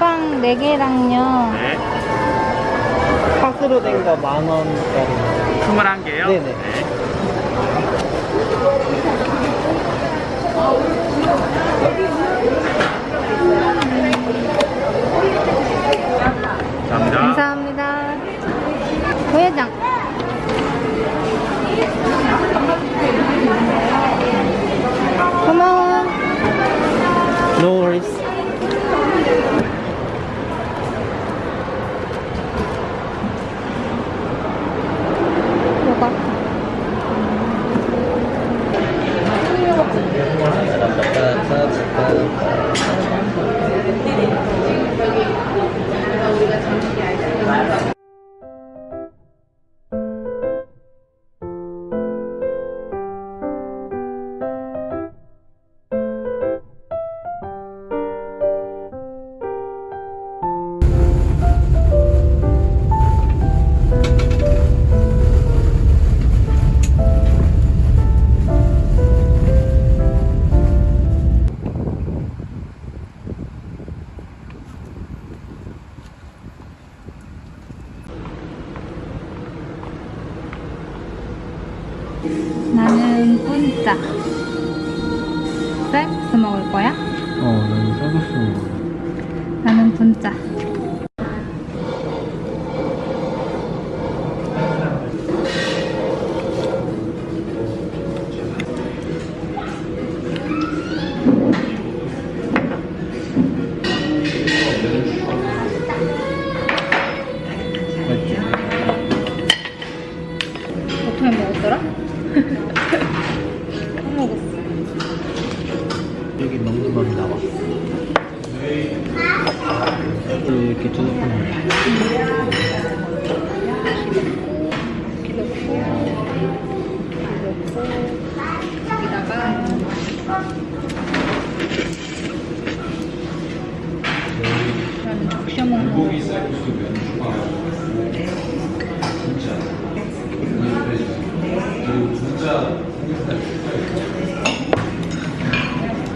랑 4개랑요. 네. 팥으로 된 거 만 원짜리. 21개요? 네네. 감사합니다. 감사합니다. 부회장. 고마워. No worries.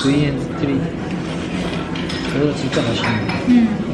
VN3 이거 진짜 맛있네. 음.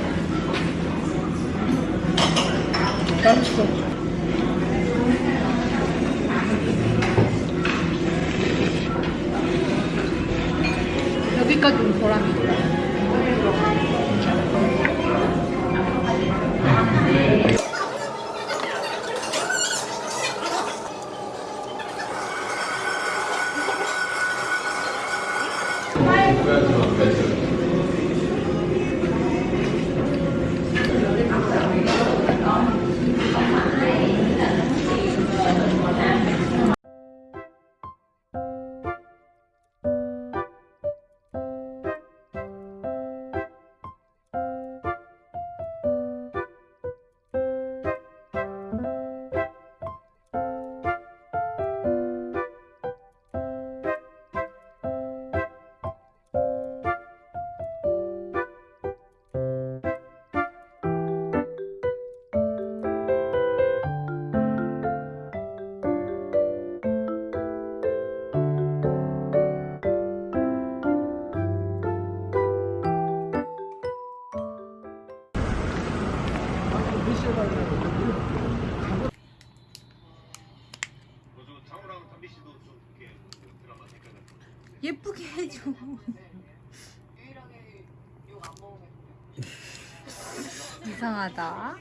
이상하다.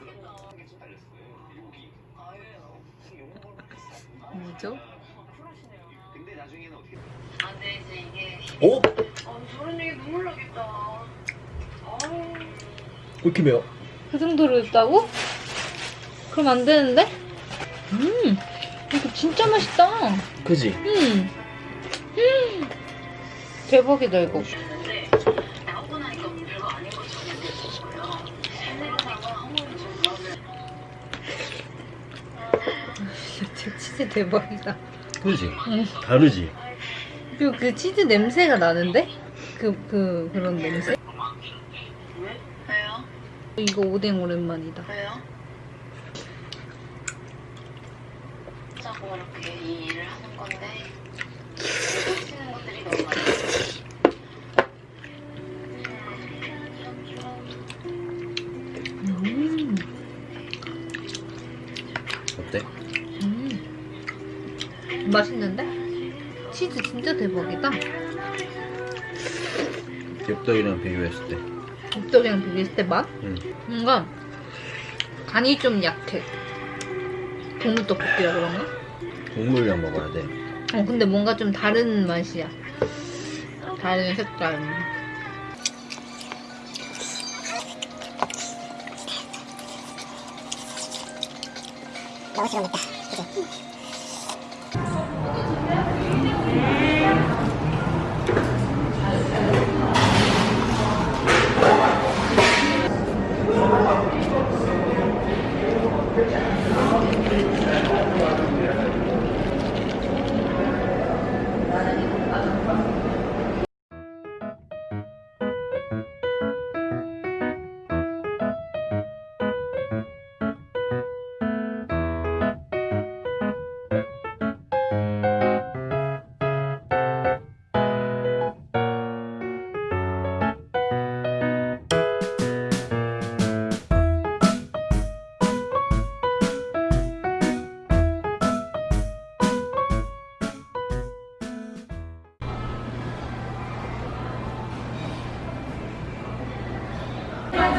뭐죠? 어? 저런 얘기 눈물 나겠다. 왜 이렇게 매워? 그 정도로 맵다고? 그럼 안 되는데? 음, 이거 진짜 맛있다. 그지? 음, 음, 대박이다 이거. 치즈 대박이다. 그지? 응. 다르지? 그리고 그 치즈 냄새가 나는데? 그, 그, 그런 냄새? 왜요? 이거 오뎅 오랜만이다. 왜요? 여기다 엽떡이랑 비교했을 때. 엽떡이랑 비교했을 때 맛? 응. 뭔가 간이 좀 약해. 국물 떡볶이라 그런가? 국물이랑 먹어야 돼. 어 근데 뭔가 좀 다른 맛이야. 다른 색깔.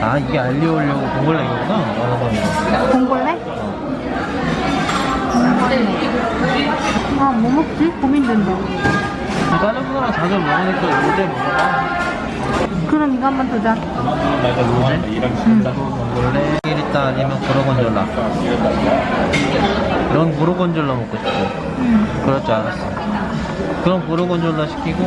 아 이게 알리 올려고 봉골레이구나. 어, 봉골레? 아, 뭐 먹지? 고민된다. 다른 거랑 자주 먹으니까 요새 먹어봐. 그럼 이거 한번 두자. 봉골레 일단 아니면 고로곤졸라. 넌 고로곤졸라 먹고 싶어. 응. 그럴 줄 알았어. 그럼 고로곤졸라 시키고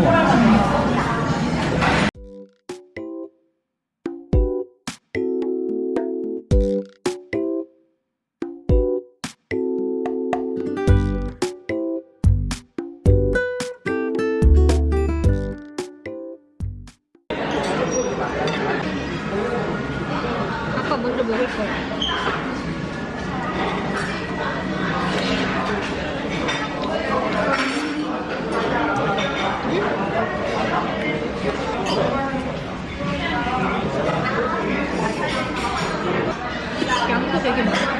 양도 되게 많아.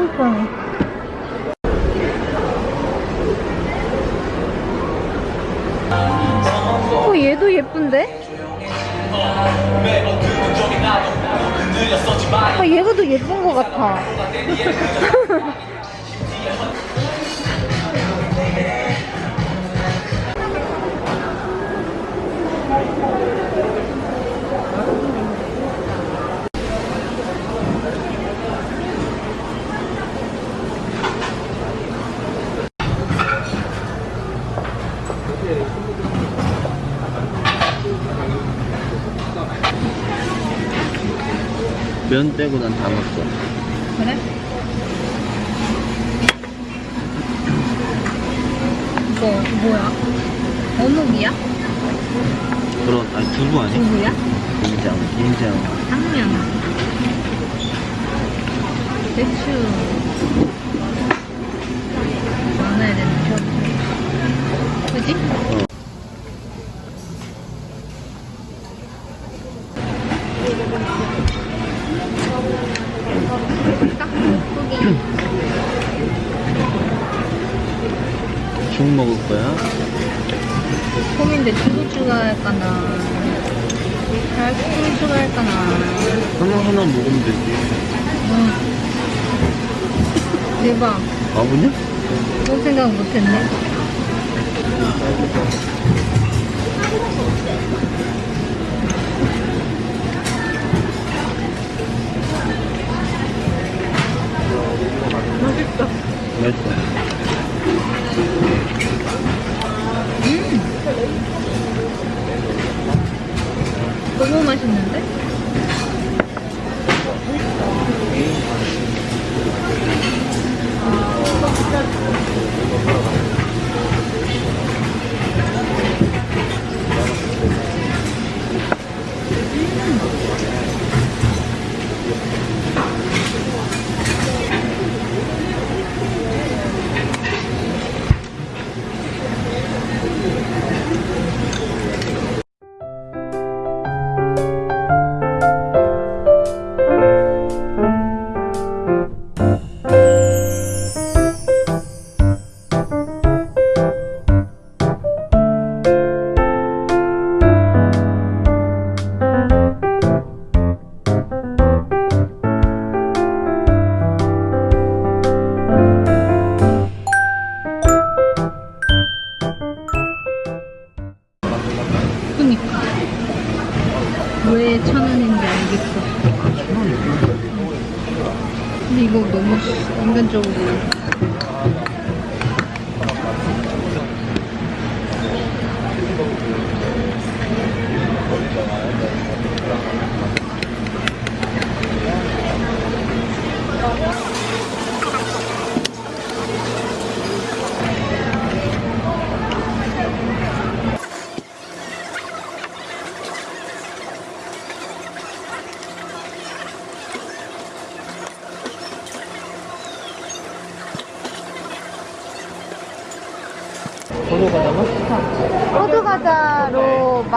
엄청 편해. 어, 얘도 예쁜데? 아, 얘가 더 예쁜 것 같아. 면 떼고 난 다 먹어. 그래? 이거 뭐야? 어묵이야? 그런 아니 두부 아니야? 두부야? 김장, 김장. 당면 대추 많아야 되는 거 그지? 깍 거야? 고민돼 두부 추가할까나 달걀 추가할까나 하나 하나 먹으면 되지. 응. 대박 바보냐? 그런 생각 못했네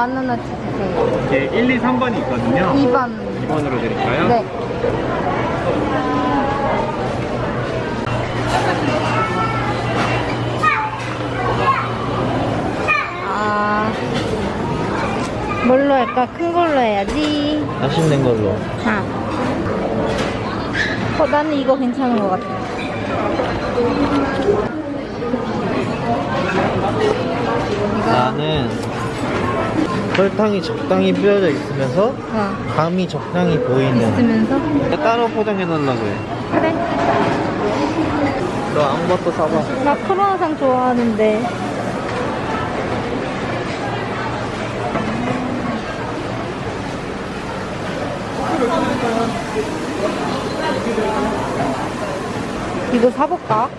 만 원어치 주세요 이게 1, 2, 3번이 있거든요. 2번 2번으로 드릴까요? 네 아, 뭘로 할까? 큰 걸로 해야지. 맛있는 걸로. 아. 어, 나는 이거 괜찮은 것 같아. 나는 설탕이 적당히 뿌려져 있으면서 어. 감이 적당히 보이는 있으면서? 따로 포장해 놓으려고 해 그래 너 아무것도 사봐 나 크로아상 좋아하는데 이거 사볼까?